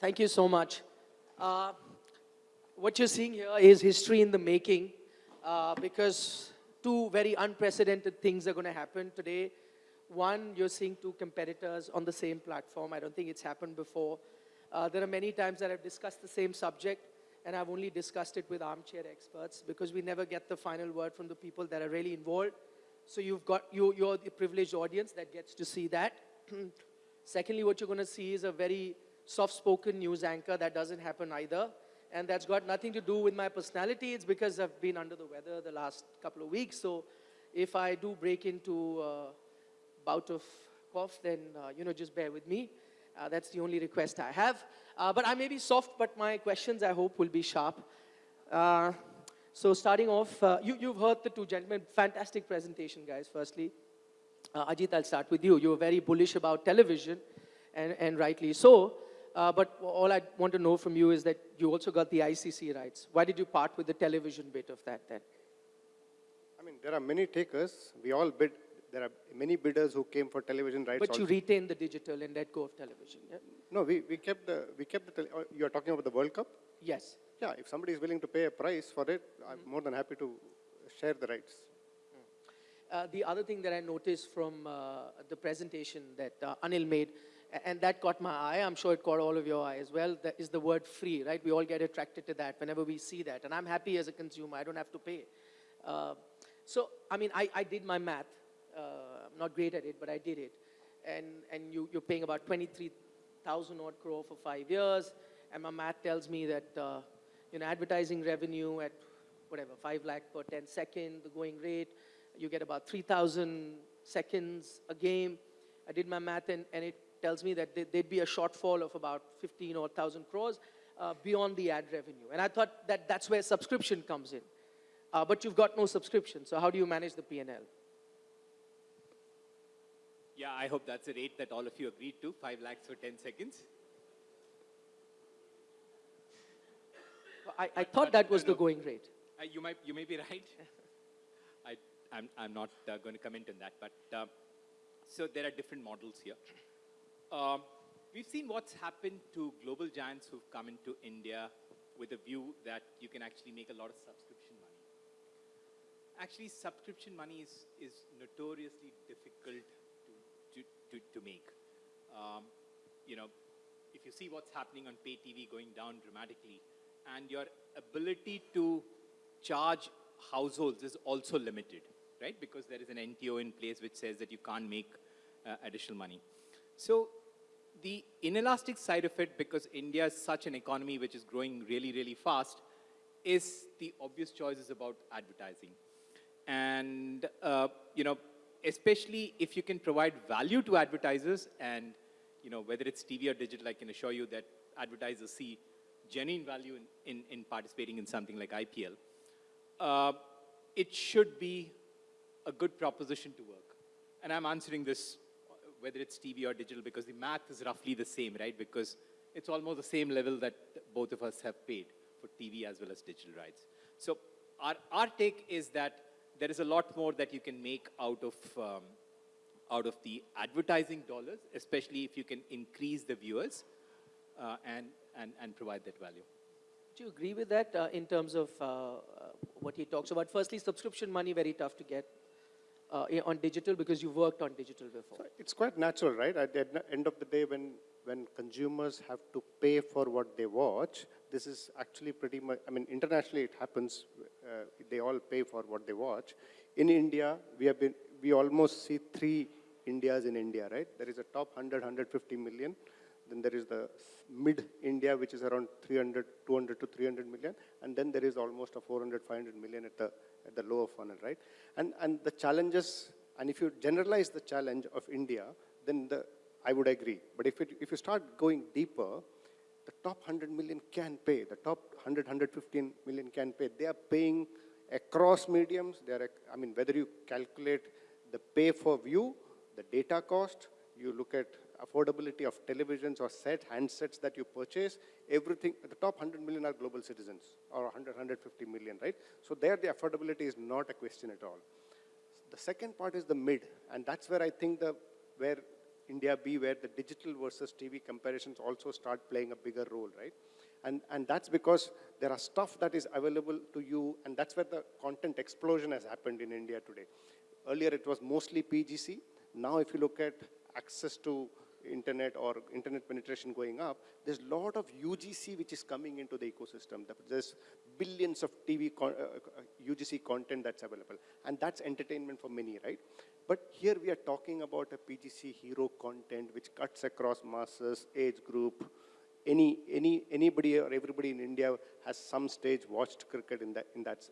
Thank you so much. Uh, what you're seeing here is history in the making uh, because two very unprecedented things are going to happen today. One, you're seeing two competitors on the same platform. I don't think it's happened before. Uh, there are many times that I've discussed the same subject and I've only discussed it with armchair experts because we never get the final word from the people that are really involved. So you've got, you, you're the privileged audience that gets to see that. Secondly, what you're going to see is a very soft-spoken news anchor. That doesn't happen either. And that's got nothing to do with my personality. It's because I've been under the weather the last couple of weeks. So if I do break into a bout of cough, then, uh, you know, just bear with me. Uh, that's the only request I have. Uh, but I may be soft, but my questions, I hope, will be sharp. Uh, so starting off, uh, you, you've heard the two gentlemen. Fantastic presentation, guys, firstly. Uh, Ajit, I'll start with you. You were very bullish about television, and, and rightly so. Uh, but all I want to know from you is that you also got the ICC rights. Why did you part with the television bit of that then? I mean, there are many takers. We all bid. There are many bidders who came for television rights. But you also. retained the digital and let go of television, yeah? no, we, we kept the we kept the. Oh, you are talking about the World Cup. Yes. Yeah, if somebody is willing to pay a price for it, I'm more than happy to share the rights. Uh, the other thing that I noticed from uh, the presentation that uh, Anil made, and that caught my eye, I'm sure it caught all of your eye as well, that is the word free, right? We all get attracted to that whenever we see that. And I'm happy as a consumer, I don't have to pay. Uh, so, I mean, I, I did my math. Uh, I'm not great at it, but I did it. And, and you, you're paying about 23,000 odd crore for five years. And my math tells me that, uh, you know, advertising revenue at whatever, 5 lakh per 10 second, the going rate, you get about 3,000 seconds a game. I did my math and, and it tells me that there- there'd be a shortfall of about 15 or 1,000 crores uh, beyond the ad revenue. And I thought that that's where subscription comes in. Uh, but you've got no subscription, so how do you manage the P&L? Yeah, I hope that's a rate that all of you agreed to, 5 lakhs for 10 seconds. I, I But- thought but, that was the going rate. Uh, you, might, you may be right. I, I'm, I'm not uh, going to comment on that. But uh, so there are different models here. Um, we've seen what's happened to global giants who've come into India with a view that you can actually make a lot of subscription money. Actually, subscription money is, is notoriously difficult to, to, to, to make. Um, you know, if you see what's happening on pay TV going down dramatically, and your ability to charge households is also limited, right? Because there is an NTO in place which says that you can't make uh, additional money. So the inelastic side of it, because India is such an economy which is growing really, really fast, is the obvious choice is about advertising. And, uh, you know, especially if you can provide value to advertisers and, you know, whether it's TV or digital, I can assure you that advertisers see genuine value in, in, in participating in something like IPL. Uh, it should be a good proposition to work. And I'm answering this, whether it's TV or digital, because the math is roughly the same, right? Because it's almost the same level that both of us have paid for TV as well as digital rights. So our, our take is that there is a lot more that you can make out of, um, out of the advertising dollars, especially if you can increase the viewers uh, and, and, and provide that value. Do you agree with that uh, in terms of uh, uh, what he talks about? Firstly, subscription money, very tough to get uh, on digital because you worked on digital before. So it's quite natural, right? At the end- of the day, when when consumers have to pay for what they watch, this is actually pretty much. I mean, internationally it happens. Uh, they all pay for what they watch. In India, we have been. We almost see three Indias in India, right? There is a top 100, 150 million. Then there is the mid India, which is around 300, 200 to 300 million, and then there is almost a 400, 500 million at the at the lower funnel, right? And and the challenges, and if you generalize the challenge of India, then the I would agree. But if it, if you start going deeper, the top 100 million can pay. The top 100, 115 million can pay. They are paying across mediums. They are, I mean, whether you calculate the pay for view, the data cost, you look at affordability of televisions or set handsets that you purchase, everything, the top 100 million are global citizens or 100, 150 million, right? So there the affordability is not a question at all. The second part is the mid, and that's where I think the, where India be where the digital versus TV comparisons also start playing a bigger role, right? And, and that's because there are stuff that is available to you, and that's where the content explosion has happened in India today. Earlier, it was mostly PGC. Now, if you look at access to internet or internet penetration going up, there's a lot of UGC which is coming into the ecosystem. There's billions of TV con- uh, uh, UGC content that's available, and that's entertainment for many, right? But here we are talking about a PGC hero content which cuts across masses, age group. Any, any, anybody or everybody in India has some stage watched cricket in that, in that.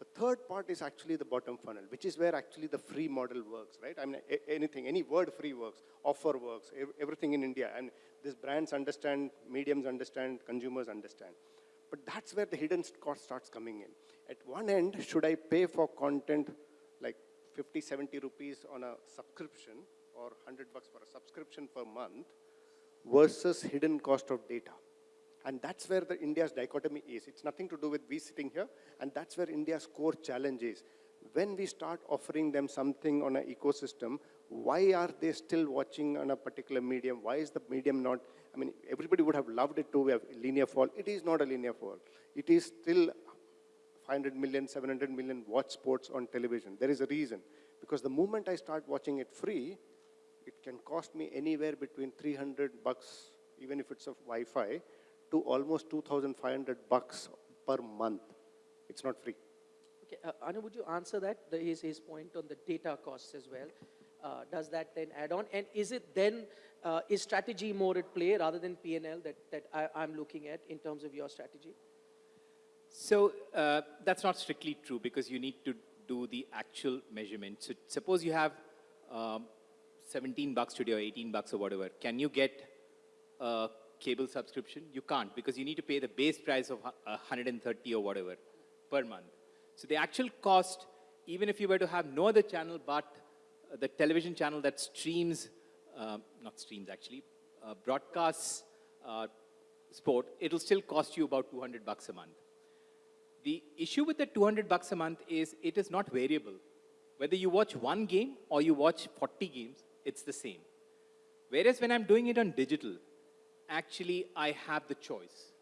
The- third part is actually the bottom funnel, which is where actually the free model works, right? I mean, anything, any word free works, offer works, ev- everything in India. And these brands understand, mediums understand, consumers understand. But that's where the hidden cost starts coming in. At one end, should I pay for content like 50, 70 rupees on a subscription or 100 bucks for a subscription per month versus hidden cost of data? And that's where the India's dichotomy is. It's nothing to do with we sitting here, and that's where India's core challenge is. When we start offering them something on an ecosystem, why are they still watching on a particular medium? Why is the medium not? I mean, everybody would have loved it to have linear fall. It is not a linear fall. It is still 500 million, 700 million watch sports on television. There is a reason. Because the moment I start watching it free, it can cost me anywhere between 300 bucks, even if it's of Wi-Fi, to almost 2,500 bucks per month. It's not free. Okay, uh, Anu, would you answer that, the, his, his point on the data costs as well? Uh, does that then add on? And is it then, uh, is strategy more at play rather than P&L that, that I, I'm looking at in terms of your strategy? So uh, that's not strictly true because you need to do the actual measurement. So suppose you have um, 17 bucks today or 18 bucks or whatever. Can you get a cable subscription? You can't because you need to pay the base price of 130 or whatever per month. So the actual cost, even if you were to have no other channel but uh, the television channel that streams, uh, not streams actually, uh, broadcasts uh, sport, it'll still cost you about 200 bucks a month. The issue with the 200 bucks a month is it is not variable. Whether you watch one game or you watch 40 games, it's the same. Whereas when I'm doing it on digital, actually I have the choice,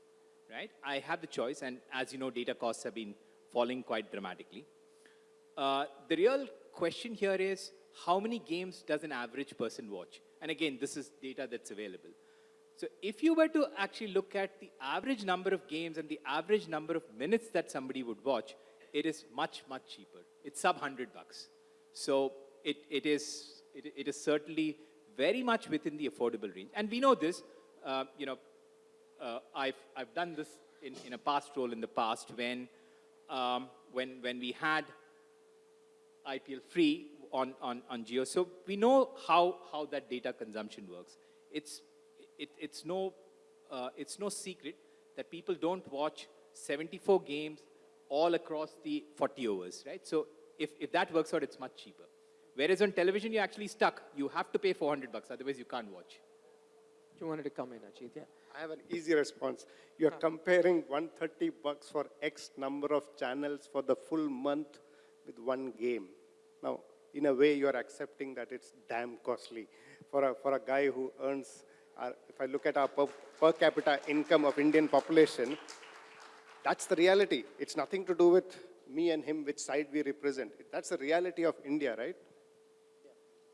right? I have the choice, and as you know, data costs have been falling quite dramatically. Uh, the real question here is how many games does an average person watch? And again, this is data that's available. So if you were to actually look at the average number of games and the average number of minutes that somebody would watch, it is much, much cheaper. It's sub 100 bucks. So it, it, is, it, it is certainly very much within the affordable range. And we know this, uh, you know, uh, I've, I've done this in, in a past role in the past when, um, when, when we had IPL free on, on, on Jio. So we know how, how that data consumption works. It's, it, it's, no, uh, it's no secret that people don't watch 74 games all across the 40 overs, right? So if, if that works out, it's much cheaper. Whereas on television, you're actually stuck. You have to pay 400 bucks, otherwise you can't watch. You wanted to come in, Ajit, yeah. I have an easy response. You're comparing 130 bucks for X number of channels for the full month with one game. Now, in a way, you're accepting that it's damn costly. For a, for a guy who earns, uh, if I look at our per, per capita income of Indian population, that's the reality. It's nothing to do with me and him, which side we represent. That's the reality of India, right?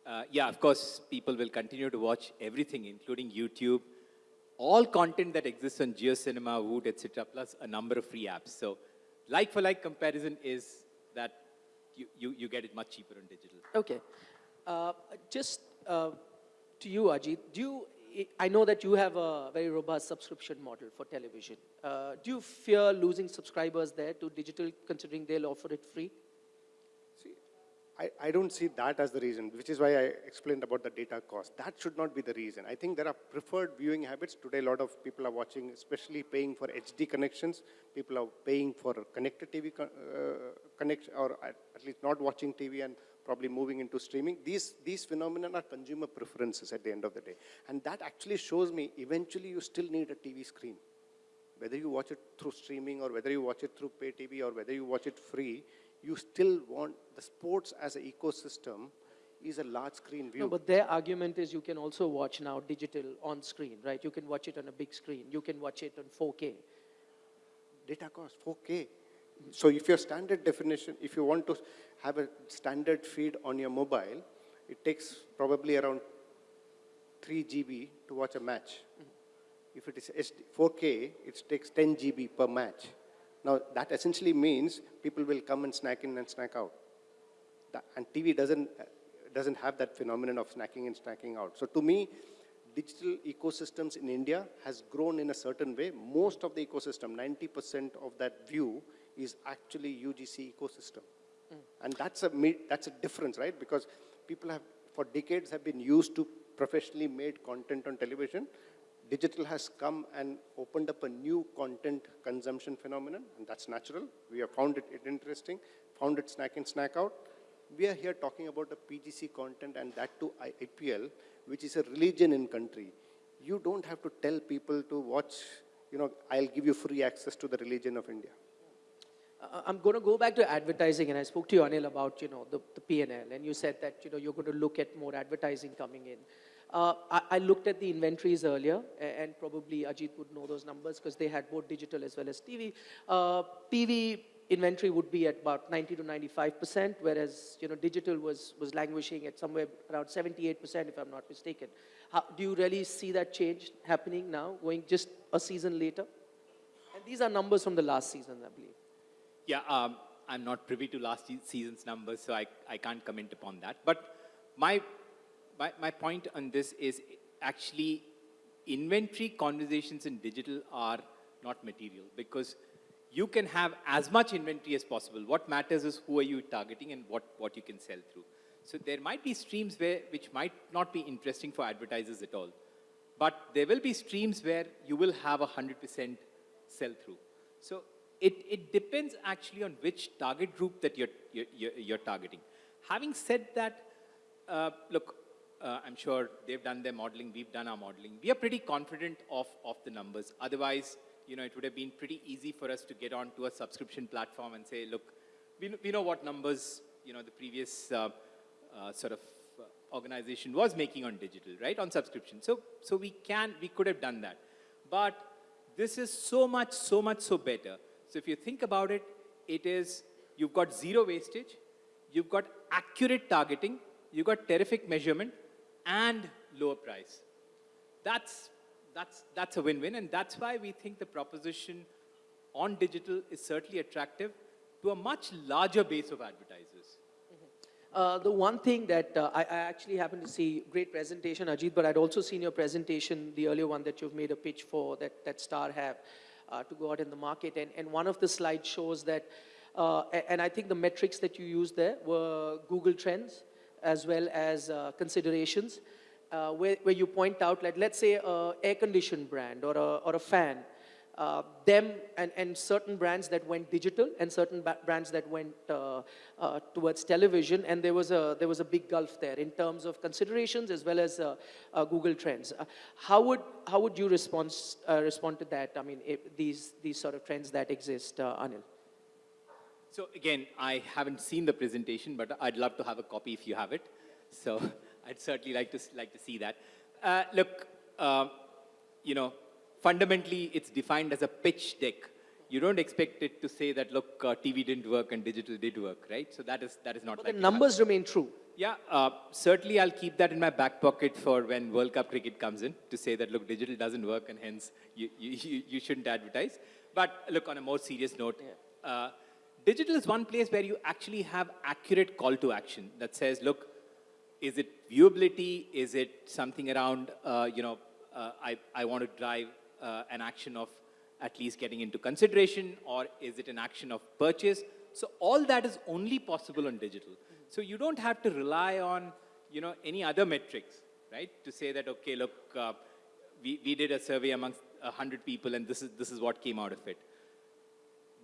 Uh, yeah, of course, people will continue to watch everything, including YouTube, all content that exists on JioCinema, Voot, etc., plus a number of free apps. So, like for like comparison is that you, you, you get it much cheaper on digital. Okay. Uh, just uh, to you, Ajit, do you, I know that you have a very robust subscription model for television. Uh, do you fear losing subscribers there to digital, considering they'll offer it free? I, I don't see that as the reason, which is why I explained about the data cost. That should not be the reason. I think there are preferred viewing habits. Today, a lot of people are watching, especially paying for HD connections. People are paying for connected TV uh, connection, or at, at least not watching TV and probably moving into streaming. These, these phenomena are consumer preferences at the end of the day. And that actually shows me eventually you still need a TV screen whether you watch it through streaming or whether you watch it through pay TV or whether you watch it free, you still want the sports as an ecosystem is a large screen view. No, but their argument is you can also watch now digital on screen, right? You can watch it on a big screen. You can watch it on 4K. data cost 4K. So if your standard definition, if you want to have a standard feed on your mobile, it takes probably around 3 GB to watch a match. Mm-hmm. If it is 4K, it takes 10 GB per match. Now that essentially means people will come and snack in and snack out. That, and TV doesn't, doesn't have that phenomenon of snacking and snacking out. So to me, digital ecosystems in India has grown in a certain way. Most of the ecosystem, 90% of that view is actually UGC ecosystem. Mm. And that's a, that's a difference, right? Because people have, for decades, have been used to professionally made content on television. Digital has come and opened up a new content consumption phenomenon, and that's natural. We have found it, it interesting, found it snack in, snack out. We are here talking about a PGC content and that to IPL, which is a religion in country. You don't have to tell people to watch, you know, I'll give you free access to the religion of India. I'm going to go back to advertising, and I spoke to you, Anil, about you know the, the P&L, and you said that you know you're going to look at more advertising coming in. Uh, I, I looked at the inventories earlier, and probably Ajit would know those numbers because they had both digital as well as TV. Uh, TV inventory would be at about 90 to 95 percent, whereas you know digital was was languishing at somewhere around 78 percent, if I'm not mistaken. How, do you really see that change happening now, going just a season later? And these are numbers from the last season, I believe. Yeah, um, I'm not privy to last season's numbers, so I, I can't comment upon that. But my, my, my point on this is actually inventory conversations in digital are not material because you can have as much inventory as possible. What matters is who are you targeting and what, what you can sell through. So there might be streams where, which might not be interesting for advertisers at all. But there will be streams where you will have a 100% sell through. So it, it depends actually on which target group that you're, you're, you're targeting. Having said that, uh, look, uh, I'm sure they've done their modeling, we've done our modeling. We are pretty confident of, of the numbers. Otherwise, you know, it would have been pretty easy for us to get onto a subscription platform and say, look, we, know- we know what numbers, you know, the previous uh, uh, sort of uh, organization was making on digital, right, on subscription. So, so we can, we could have done that. But this is so much, so much, so better. So if you think about it, it is, you've got zero wastage, you've got accurate targeting, you've got terrific measurement, and lower price. That's, that's, that's a win-win, and that's why we think the proposition on digital is certainly attractive to a much larger base of advertisers. Uh, the one thing that uh, I, I actually happened to see, great presentation, Ajit, but I'd also seen your presentation, the earlier one that you've made a pitch for, that, that Star have, uh, to go out in the market. And, and one of the slides shows that, uh, and I think the metrics that you used there were Google Trends as well as uh, considerations, uh, where, where you point out, like, let's say, a air conditioned brand or a, or a fan, uh, them and, and certain brands that went digital and certain brands that went uh, uh, towards television and there was a there was a big gulf there in terms of considerations as well as uh, Google Trends. How would how would you respond respond to that? I mean, these these sort of trends that exist, Anil. So again, I haven't seen the presentation, but I'd love to have a copy if you have it. So I'd certainly like to like to see that. Uh, look, uh, you know, fundamentally, it's defined as a pitch deck. You don't expect it to say that look, uh, TV didn't work and digital did work, right? So that is that is not. But the numbers remain true. Yeah, uh, certainly I'll keep that in my back pocket for when World Cup cricket comes in to say that, look, digital doesn't work and hence you, you, you, you shouldn't advertise. But look, on a more serious note, uh, digital is one place where you actually have accurate call to action that says, look, is it viewability? Is it something around, uh, you know, uh, I, I want to drive uh, an action of at least getting into consideration or is it an action of purchase? So all that is only possible on digital. So you don't have to rely on, you know, any other metrics, right? To say that, okay, look, uh, we, we did a survey amongst 100 people and this is, this is what came out of it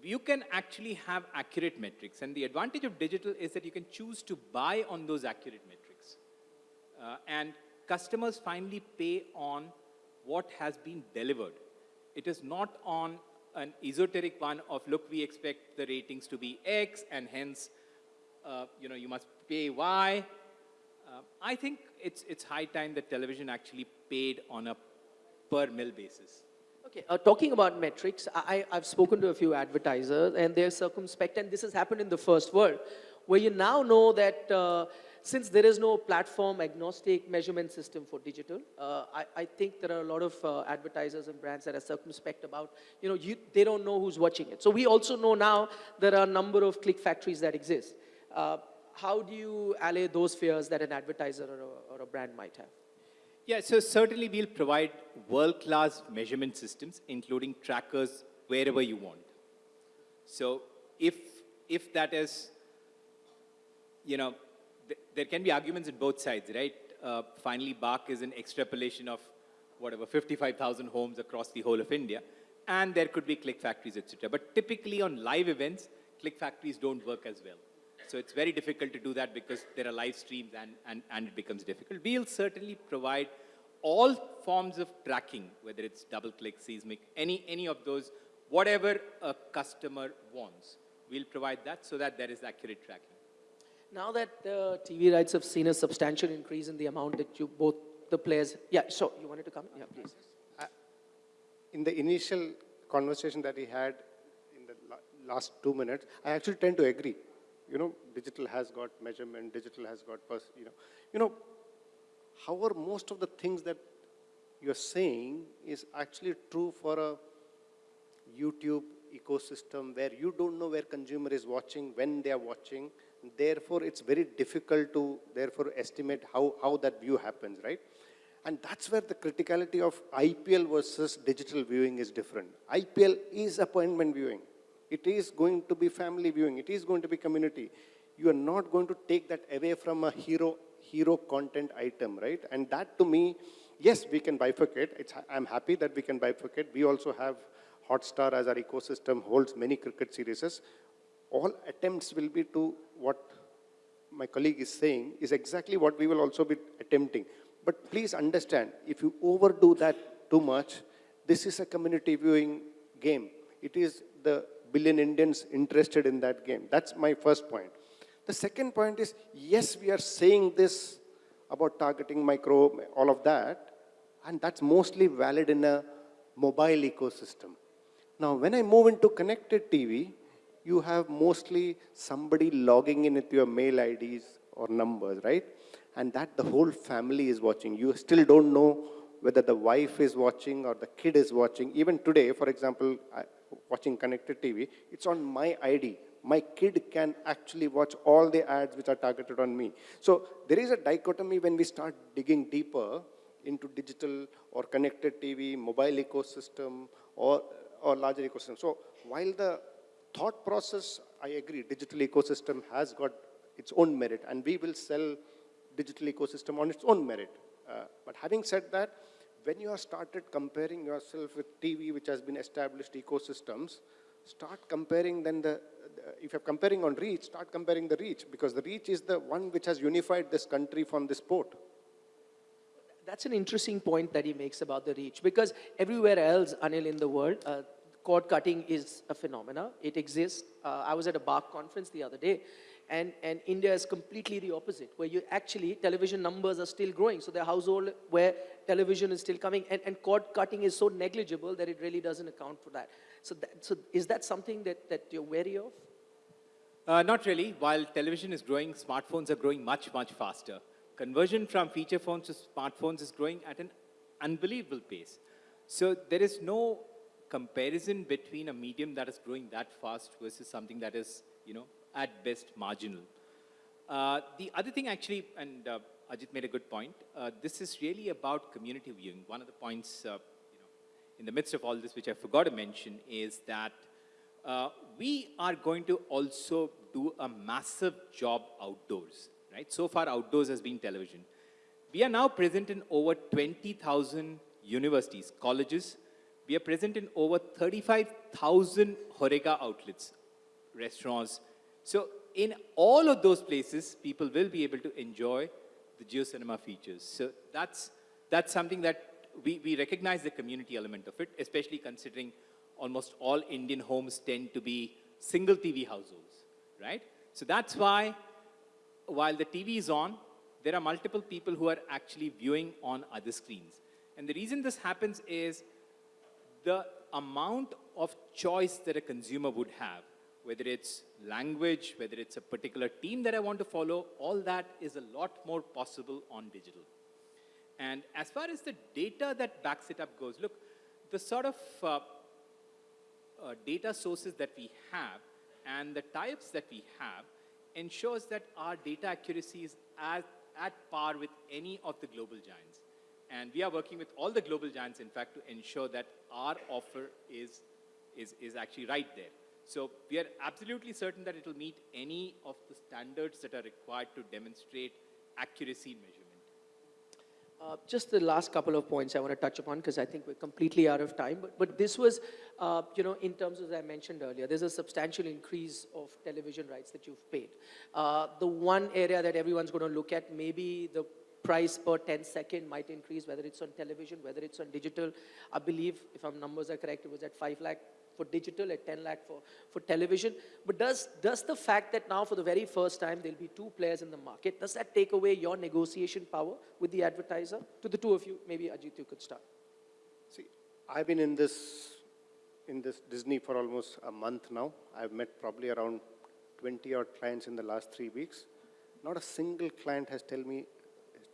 you can actually have accurate metrics. And the advantage of digital is that you can choose to buy on those accurate metrics. Uh, and customers finally pay on what has been delivered. It is not on an esoteric one of, look, we expect the ratings to be X and hence, uh, you know, you must pay Y. Uh, I think it's, it's high time that television actually paid on a per mill basis. Okay, uh, talking about metrics, I, I've spoken to a few advertisers and they're circumspect, and this has happened in the first world, where you now know that uh, since there is no platform agnostic measurement system for digital, uh, I, I think there are a lot of uh, advertisers and brands that are circumspect about, you know, you, they don't know who's watching it. So we also know now there are a number of click factories that exist. Uh, how do you allay those fears that an advertiser or a, or a brand might have? Yeah, so certainly we'll provide world-class measurement systems, including trackers wherever you want. So if, if that is, you know, th- there can be arguments on both sides, right? Uh, finally, BARC is an extrapolation of whatever, 55,000 homes across the whole of India, and there could be click factories, etc. But typically on live events, click factories don't work as well. So it's very difficult to do that because there are live streams and, and, and it becomes difficult. We'll certainly provide all forms of tracking, whether it's double click, seismic, any, any of those, whatever a customer wants. We'll provide that so that there is accurate tracking. Now that uh, TV rights have seen a substantial increase in the amount that you both the players, yeah, so you wanted to come? Yeah, please. In the initial conversation that he had in the last two minutes, I actually tend to agree. You know, digital has got measurement, digital has got, you know, you know, however, most of the things that you're saying is actually true for a YouTube ecosystem where you don't know where consumer is watching, when they are watching. Therefore, it's very difficult to therefore estimate how, how that view happens, right? And that's where the criticality of IPL versus digital viewing is different. IPL is appointment viewing. It is going to be family viewing. It is going to be community. You are not going to take that away from a hero, hero content item, right? And that to me, yes, we can bifurcate. It's, I'm happy that we can bifurcate. We also have Hotstar as our ecosystem holds many cricket series. All attempts will be to what my colleague is saying is exactly what we will also be attempting. But please understand, if you overdo that too much, this is a community viewing game. It is the billion Indians interested in that game. That's my first point. The second point is, yes, we are saying this about targeting micro, all of that, and that's mostly valid in a mobile ecosystem. Now, when I move into connected TV, you have mostly somebody logging in with your mail IDs or numbers, right? And that the whole family is watching. You still don't know whether the wife is watching or the kid is watching. Even today, for example, I, watching connected TV, it's on my ID. My kid can actually watch all the ads which are targeted on me. So there is a dichotomy when we start digging deeper into digital or connected TV, mobile ecosystem, or, or larger ecosystem. So while the thought process, I agree, digital ecosystem has got its own merit, and we will sell digital ecosystem on its own merit. Uh, but having said that, when you have started comparing yourself with TV, which has been established ecosystems, start comparing then the, the, if you're comparing on reach, start comparing the reach, because the reach is the one which has unified this country from this port. That's an interesting point that he makes about the reach because everywhere else, Anil, in the world, uh, cord cutting is a phenomena. It exists. Uh, I was at a BARC conference the other day, and, and India is completely the opposite, where you actually, television numbers are still growing. So the household where television is still coming, and, and cord cutting is so negligible that it really doesn't account for that. So, that, so is that something that, that you're wary of? Uh, not really. While television is growing, smartphones are growing much, much faster. Conversion from feature phones to smartphones is growing at an unbelievable pace. So there is no comparison between a medium that is growing that fast versus something that is, you know, at best marginal. Uh, the other thing actually, and uh, Ajit made a good point, uh, this is really about community viewing. One of the points, uh, you know, in the midst of all this, which I forgot to mention, is that uh, we are going to also do a massive job outdoors, right? So far, outdoors has been television. We are now present in over 20,000 universities, colleges. We are present in over 35,000 HoReCa outlets, restaurants. So in all of those places, people will be able to enjoy the JioCinema features. So that's, that's something that we, we recognize the community element of it, especially considering almost all Indian homes tend to be single TV households, right? So that's why, while the TV is on, there are multiple people who are actually viewing on other screens. And the reason this happens is the amount of choice that a consumer would have, whether it's language, whether it's a particular team that I want to follow, all that is a lot more possible on digital. And as far as the data that backs it up goes, look, the sort of uh, uh, data sources that we have and the types that we have ensures that our data accuracy is at, at par with any of the global giants. And we are working with all the global giants, in fact, to ensure that our offer is, is, is actually right there. So we are absolutely certain that it will meet any of the standards that are required to demonstrate accuracy in measurement. Uh, just the last couple of points I want to touch upon because I think we're completely out of time. But, but this was, uh, you know, in terms of, as I mentioned earlier, there's a substantial increase of television rights that you've paid. Uh, the one area that everyone's going to look at, maybe the price per 10 second might increase, whether it's on television, whether it's on digital. I believe, if our numbers are correct, it was at 5 lakh for digital, at 10 lakh for, for television. But does, does the fact that now for the very first time there'll be two players in the market, does that take away your negotiation power with the advertiser? To the two of you, maybe Ajit, you could start. See, I've been in this, in this Disney for almost a month now. I've met probably around 20 odd clients in the last three weeks. Not a single client has tell me,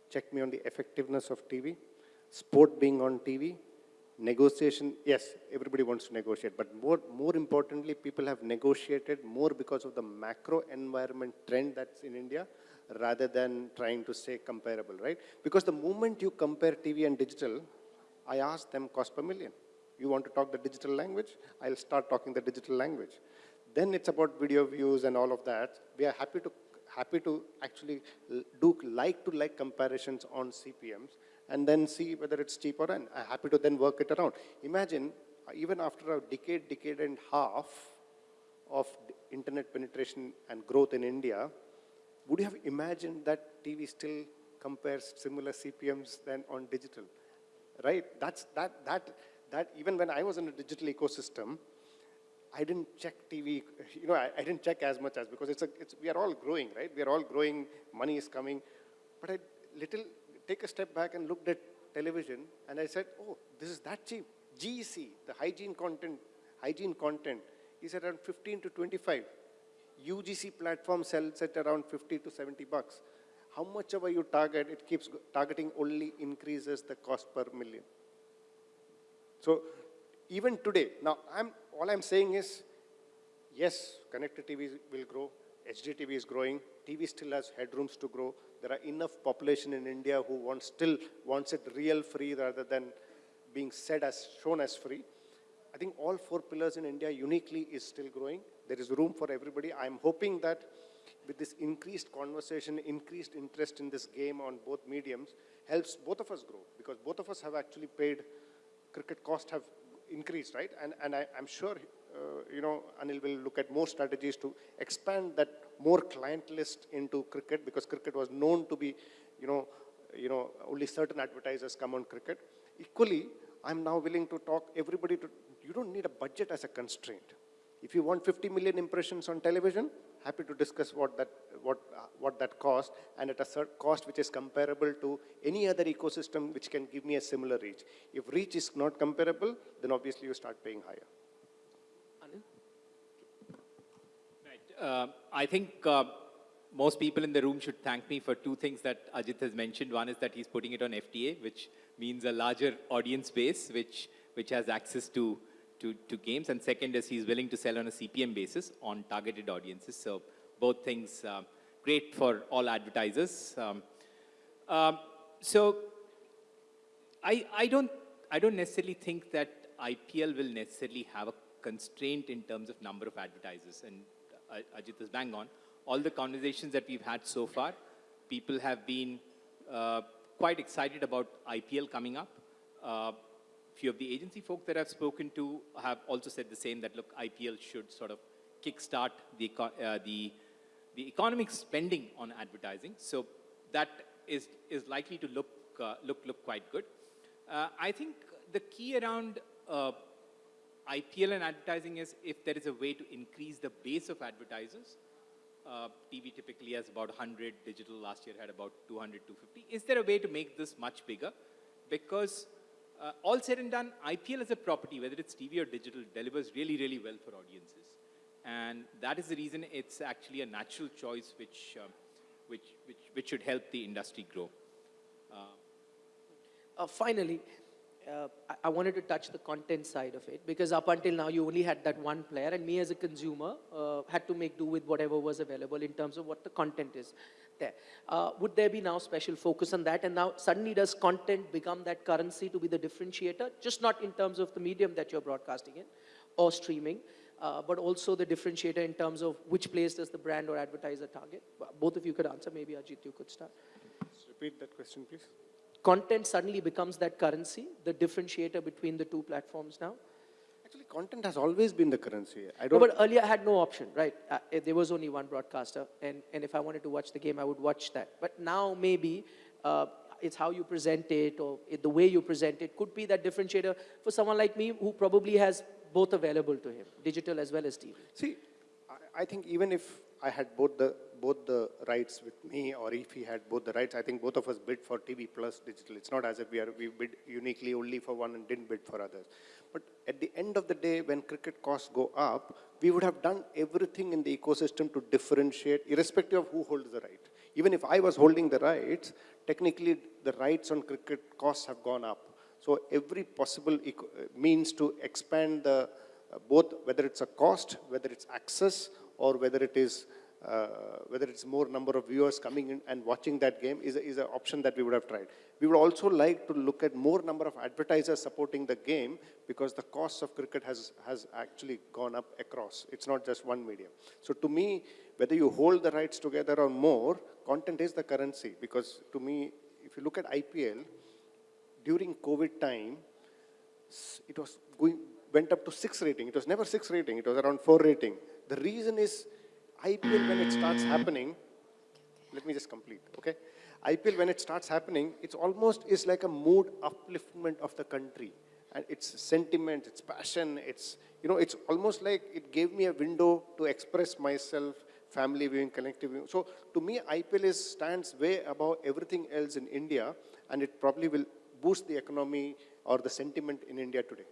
checked me on the effectiveness of TV, sport being on TV, negotiation, yes, everybody wants to negotiate, but more, more importantly, people have negotiated more because of the macro environment trend that's in India rather than trying to say comparable, right? Because the moment you compare TV and digital, I ask them cost per million. You want to talk the digital language? I'll start talking the digital language. Then it's about video views and all of that. We are happy to happy to actually do like to like comparisons on CPMs and then see whether it's cheap or not. I'm happy to then work it around. Imagine, uh, even after a decade, decade and half of internet penetration and growth in India, would you have imagined that TV still compares similar CPMs than on digital? Right? That's, that, that, that, even when I was in a digital ecosystem, I didn't check TV, you know, I, I didn't check as much as, because it's a, it's, we are all growing, right? We are all growing, money is coming. But I little, take a step back and looked at television and I said, oh, this is that cheap. GEC, the hygiene content, hygiene content is around 15 to 25. UGC platform sells at around 50 to 70 bucks. How much ever you target, it keeps targeting only increases the cost per million. So even today, now I'm, all I'm saying is, yes, connected TV will grow, HDTV is growing, TV still has headrooms to grow, there are enough population in India who want, still wants it real free rather than being said as, shown as free. I think all four pillars in India uniquely is still growing. There is room for everybody. I'm hoping that with this increased conversation, increased interest in this game on both mediums, helps both of us grow because both of us have actually paid, cricket cost have increased, right? And, and I, am sure, you know, Anil will look at more strategies to expand that more client list into cricket because cricket was known to be, you know, you know, only certain advertisers come on cricket. Equally, I'm now willing to talk everybody to, you don't need a budget as a constraint. If you want 50 million impressions on television, happy to discuss what that, what, uh, what that cost and at a cost which is comparable to any other ecosystem which can give me a similar reach. If reach is not comparable, then obviously you start paying higher. Uh, I think uh, most people in the room should thank me for two things that Ajit has mentioned. One is that he's putting it on FTA, which means a larger audience base, which, which has access to, to, to games. And second is he's willing to sell on a CPM basis on targeted audiences. So both things uh, great for all advertisers. Um, um, so I, I, don't, I don't necessarily think that IPL will necessarily have a constraint in terms of number of advertisers. And Ajit is bang on. All the conversations that we've had so far, people have been uh, quite excited about IPL coming up. Uh, few of the agency folk that I've spoken to have also said the same, that look, IPL should sort of kickstart the, uh, the, the economic spending on advertising. So that is, is likely to look, uh, look, look quite good. Uh, I think the key around uh, IPL and advertising is if there is a way to increase the base of advertisers, Uh, TV typically has about 100, digital last year had about 200, 250. Is there a way to make this much bigger? Because uh, all said and done, IPL as a property, whether it's TV or digital, delivers really, really well for audiences. And that is the reason it's actually a natural choice which, um, which, which, which should help the industry grow. Uh, Uh, finally, uh, I, wanted to touch the content side of it because up until now you only had that one player, and me as a consumer uh, had to make do with whatever was available in terms of what the content is there. Uh, would there be now special focus on that? And now suddenly does content become that currency to be the differentiator, just not in terms of the medium that you're broadcasting in or streaming, uh, but also the differentiator in terms of which place does the brand or advertiser target? Both of you could answer. Maybe Ajit, you could start Just repeat that question, please. Content suddenly becomes that currency, the differentiator between the two platforms now? Actually, content has always been the currency. I don't. but earlier I had no option, right? Uh, eh, there was only one broadcaster, and, and if I wanted to watch the game, I would watch that. But now maybe uh, it's how you present it or it, the way you present it could be that differentiator for someone like me who probably has both available to him, digital as well as TV. See, I, I think even if I had both the both the rights with me, or if he had both the rights, I think both of us bid for TV plus digital. It's not as if we are we bid uniquely only for one and didn't bid for others. But at the end of the day, when cricket costs go up, we would have done everything in the ecosystem to differentiate, irrespective of who holds the right. Even if I was holding the rights, technically the rights on cricket costs have gone up. So every possible means to expand the uh, both whether it's a cost, whether it's access, or whether it is Uh, whether it's more number of viewers coming in and watching that game is, a, is an option that we would have tried. We would also like to look at more number of advertisers supporting the game because the cost of cricket has, has actually gone up across. It's not just one medium. So to me, whether you hold the rights together or more, content is the currency because to me, if you look at IPL, during COVID time, it was going, went up to six rating. It was never six rating. It was around four rating. The reason is IPL when it starts happening, let me just complete, okay? IPL when it starts happening, it's almost is like a mood upliftment of the country. And it's sentiment, it's passion, it's, you know, it's almost like it gave me a window to express myself, family viewing, collective viewing. So to me, IPL is, stands way above everything else in India, and it probably will boost the economy or the sentiment in India today.